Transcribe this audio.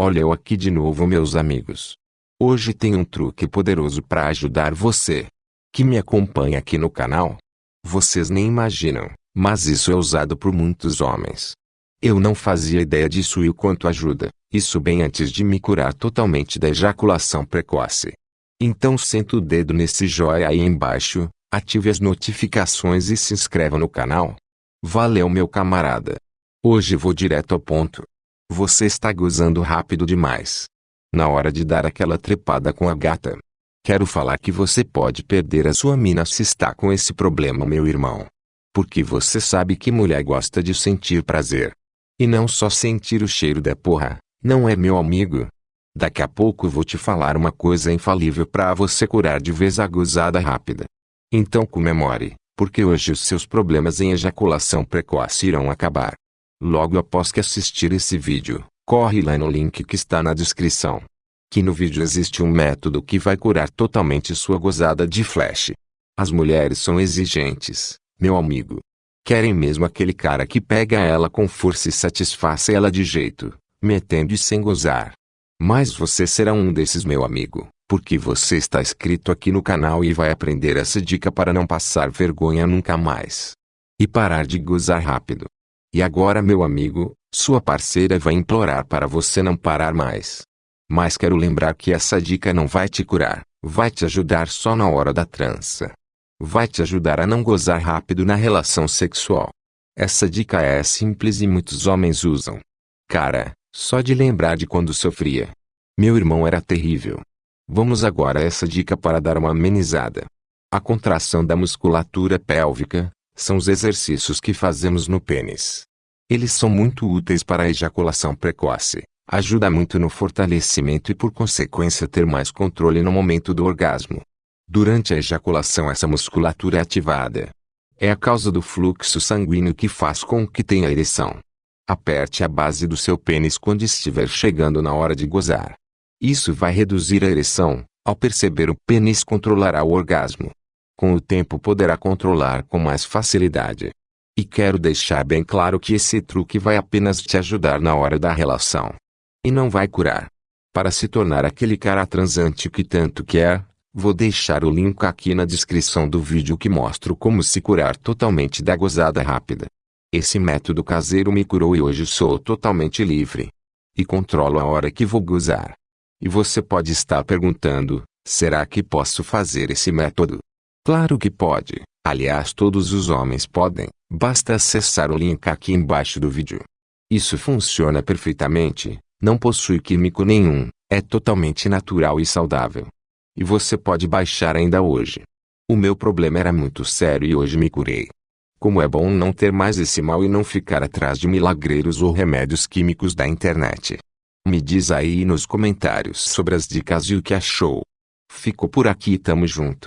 Olha eu aqui de novo meus amigos. Hoje tem um truque poderoso para ajudar você. Que me acompanha aqui no canal. Vocês nem imaginam, mas isso é usado por muitos homens. Eu não fazia ideia disso e o quanto ajuda, isso bem antes de me curar totalmente da ejaculação precoce. Então senta o dedo nesse joia aí embaixo, ative as notificações e se inscreva no canal. Valeu meu camarada. Hoje vou direto ao ponto. Você está gozando rápido demais. Na hora de dar aquela trepada com a gata. Quero falar que você pode perder a sua mina se está com esse problema meu irmão. Porque você sabe que mulher gosta de sentir prazer. E não só sentir o cheiro da porra, não é meu amigo? Daqui a pouco vou te falar uma coisa infalível para você curar de vez a gozada rápida. Então comemore, porque hoje os seus problemas em ejaculação precoce irão acabar. Logo após que assistir esse vídeo, corre lá no link que está na descrição. Que no vídeo existe um método que vai curar totalmente sua gozada de flash. As mulheres são exigentes, meu amigo. Querem mesmo aquele cara que pega ela com força e satisfaça ela de jeito, metendo e sem gozar. Mas você será um desses meu amigo, porque você está inscrito aqui no canal e vai aprender essa dica para não passar vergonha nunca mais. E parar de gozar rápido. E agora meu amigo, sua parceira vai implorar para você não parar mais. Mas quero lembrar que essa dica não vai te curar, vai te ajudar só na hora da trança. Vai te ajudar a não gozar rápido na relação sexual. Essa dica é simples e muitos homens usam. Cara, só de lembrar de quando sofria. Meu irmão era terrível. Vamos agora a essa dica para dar uma amenizada. A contração da musculatura pélvica são os exercícios que fazemos no pênis. Eles são muito úteis para a ejaculação precoce, ajuda muito no fortalecimento e por consequência ter mais controle no momento do orgasmo. Durante a ejaculação essa musculatura é ativada. É a causa do fluxo sanguíneo que faz com que tenha ereção. Aperte a base do seu pênis quando estiver chegando na hora de gozar. Isso vai reduzir a ereção, ao perceber o pênis controlará o orgasmo. Com o tempo poderá controlar com mais facilidade. E quero deixar bem claro que esse truque vai apenas te ajudar na hora da relação. E não vai curar. Para se tornar aquele cara transante que tanto quer, vou deixar o link aqui na descrição do vídeo que mostro como se curar totalmente da gozada rápida. Esse método caseiro me curou e hoje sou totalmente livre. E controlo a hora que vou gozar. E você pode estar perguntando, será que posso fazer esse método? Claro que pode, aliás todos os homens podem, basta acessar o link aqui embaixo do vídeo. Isso funciona perfeitamente, não possui químico nenhum, é totalmente natural e saudável. E você pode baixar ainda hoje. O meu problema era muito sério e hoje me curei. Como é bom não ter mais esse mal e não ficar atrás de milagreiros ou remédios químicos da internet. Me diz aí nos comentários sobre as dicas e o que achou. Fico por aqui e tamo junto.